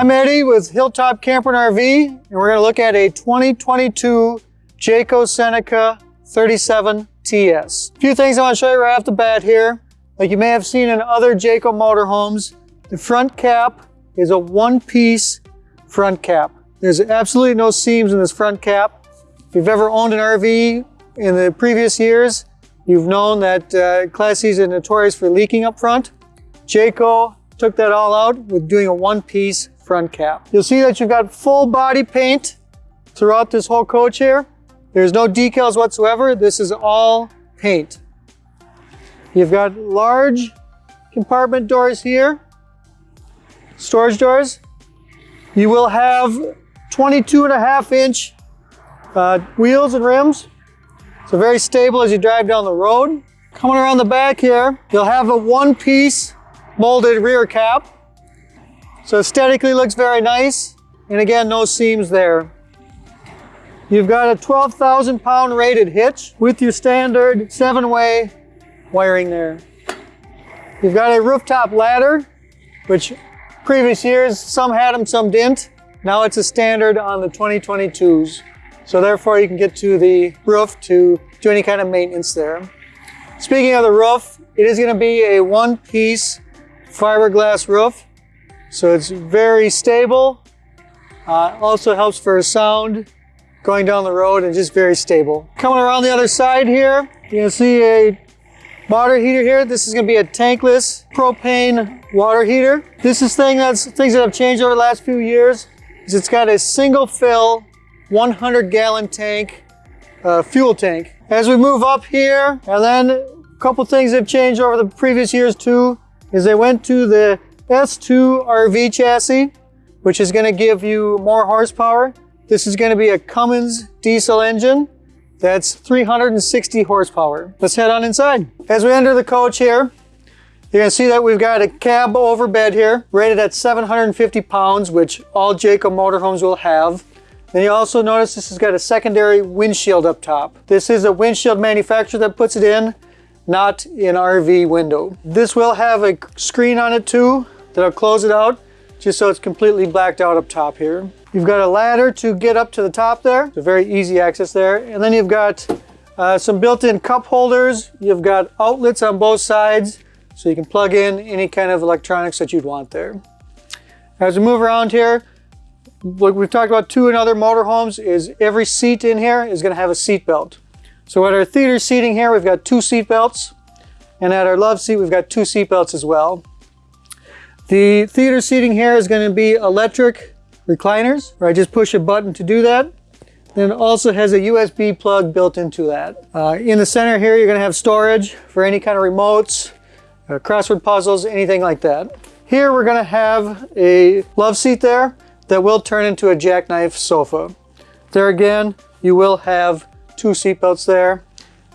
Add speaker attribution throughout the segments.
Speaker 1: I'm Eddie with Hilltop Camper and RV, and we're going to look at a 2022 Jayco Seneca 37 TS. A few things I want to show you right off the bat here. Like you may have seen in other Jayco motorhomes, the front cap is a one-piece front cap. There's absolutely no seams in this front cap. If you've ever owned an RV in the previous years, you've known that uh, Class C's are notorious for leaking up front. Jayco took that all out with doing a one-piece front cap. You'll see that you've got full body paint throughout this whole coach here. There's no decals whatsoever. This is all paint. You've got large compartment doors here, storage doors. You will have 22 and a half inch uh, wheels and rims. So very stable as you drive down the road. Coming around the back here, you'll have a one piece molded rear cap. So aesthetically looks very nice. And again, no seams there. You've got a 12,000 pound rated hitch with your standard seven way wiring there. You've got a rooftop ladder, which previous years, some had them, some didn't. Now it's a standard on the 2022s. So therefore you can get to the roof to do any kind of maintenance there. Speaking of the roof, it is gonna be a one piece fiberglass roof. So it's very stable. Uh, also helps for sound going down the road and just very stable. Coming around the other side here, you can see a water heater here. This is gonna be a tankless propane water heater. This is thing that's things that have changed over the last few years. Is it's got a single fill 100 gallon tank, uh, fuel tank. As we move up here, and then a couple things have changed over the previous years too is they went to the S2 RV chassis, which is gonna give you more horsepower. This is gonna be a Cummins diesel engine. That's 360 horsepower. Let's head on inside. As we enter the coach here, you're gonna see that we've got a cab over bed here, rated at 750 pounds, which all Jayco motorhomes will have. Then you also notice this has got a secondary windshield up top. This is a windshield manufacturer that puts it in not an RV window. This will have a screen on it too that'll close it out just so it's completely blacked out up top here. You've got a ladder to get up to the top there. It's a very easy access there. And then you've got uh, some built-in cup holders. You've got outlets on both sides so you can plug in any kind of electronics that you'd want there. As we move around here, what we've talked about too in other motorhomes is every seat in here is going to have a seat belt. So at our theater seating here, we've got two seat belts. And at our love seat, we've got two seat belts as well. The theater seating here is going to be electric recliners, where I just push a button to do that. Then it also has a USB plug built into that. Uh, in the center here, you're going to have storage for any kind of remotes, uh, crossword puzzles, anything like that. Here we're going to have a love seat there that will turn into a jackknife sofa. There again, you will have two seatbelts there.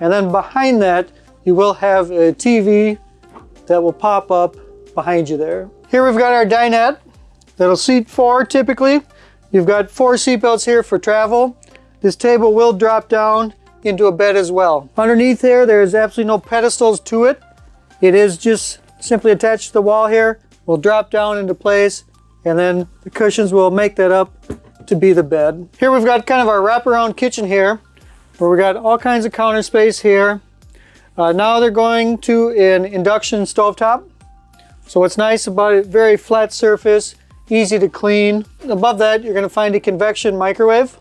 Speaker 1: And then behind that, you will have a TV that will pop up behind you there. Here we've got our dinette that'll seat four typically. You've got four seatbelts here for travel. This table will drop down into a bed as well. Underneath there, there's absolutely no pedestals to it. It is just simply attached to the wall here. Will drop down into place and then the cushions will make that up to be the bed. Here we've got kind of our wraparound kitchen here where we've got all kinds of counter space here. Uh, now they're going to an induction stovetop. So what's nice about it, very flat surface, easy to clean. Above that, you're gonna find a convection microwave.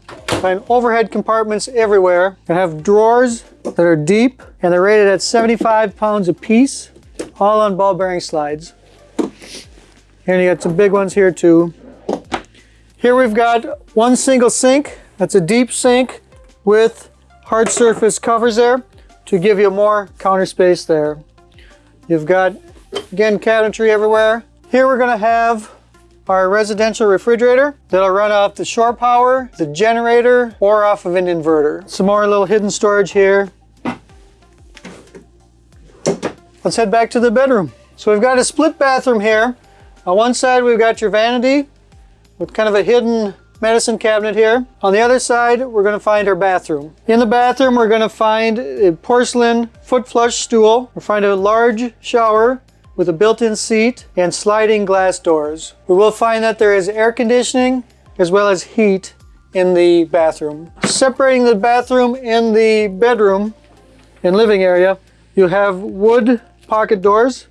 Speaker 1: Find overhead compartments everywhere. You're have drawers that are deep and they're rated at 75 pounds a piece, all on ball bearing slides. And you got some big ones here too. Here we've got one single sink. That's a deep sink with hard surface covers there to give you more counter space there. You've got, again, cabinetry everywhere. Here we're gonna have our residential refrigerator that'll run off the shore power, the generator, or off of an inverter. Some more little hidden storage here. Let's head back to the bedroom. So we've got a split bathroom here. On one side, we've got your vanity with kind of a hidden medicine cabinet here. On the other side, we're to find our bathroom. In the bathroom, we're to find a porcelain foot flush stool. We'll find a large shower with a built-in seat and sliding glass doors. We will find that there is air conditioning as well as heat in the bathroom. Separating the bathroom and the bedroom and living area, you have wood pocket doors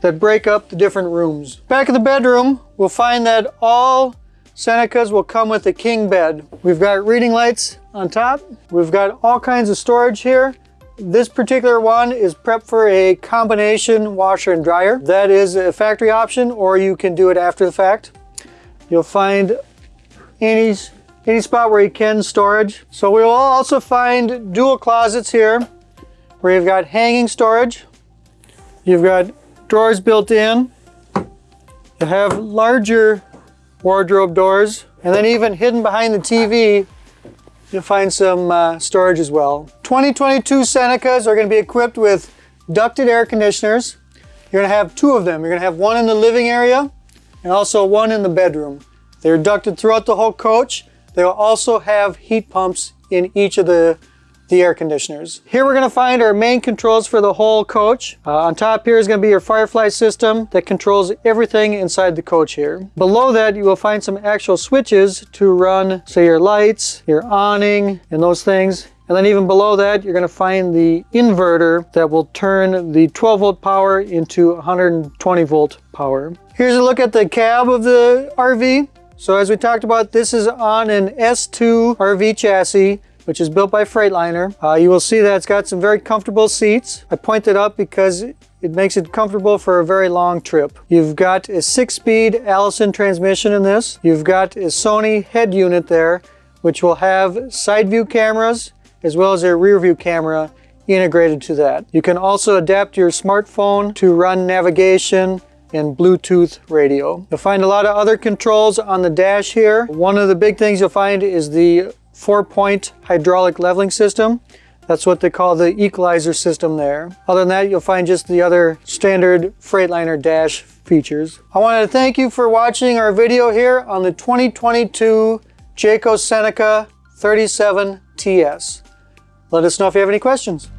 Speaker 1: that break up the different rooms. Back of the bedroom, we'll find that all Senecas will come with a king bed. We've got reading lights on top. We've got all kinds of storage here. This particular one is prepped for a combination washer and dryer. That is a factory option or you can do it after the fact. You'll find any, any spot where you can storage. So we will also find dual closets here where you've got hanging storage. You've got drawers built in. You have larger wardrobe doors. And then even hidden behind the TV, you'll find some uh, storage as well. 2022 Senecas are going to be equipped with ducted air conditioners. You're going to have two of them. You're going to have one in the living area and also one in the bedroom. They're ducted throughout the whole coach. They will also have heat pumps in each of the the air conditioners. Here we're going to find our main controls for the whole coach. Uh, on top here is going to be your Firefly system that controls everything inside the coach here. Below that you will find some actual switches to run say your lights, your awning and those things. And then even below that, you're going to find the inverter that will turn the 12 volt power into 120 volt power. Here's a look at the cab of the RV. So as we talked about, this is on an S2 RV chassis which is built by Freightliner. Uh, you will see that it's got some very comfortable seats. I point it up because it makes it comfortable for a very long trip. You've got a six-speed Allison transmission in this. You've got a Sony head unit there, which will have side view cameras as well as a rear view camera integrated to that. You can also adapt your smartphone to run navigation and Bluetooth radio. You'll find a lot of other controls on the dash here. One of the big things you'll find is the four-point hydraulic leveling system. That's what they call the equalizer system there. Other than that, you'll find just the other standard Freightliner dash features. I wanted to thank you for watching our video here on the 2022 Jayco Seneca 37 TS. Let us know if you have any questions.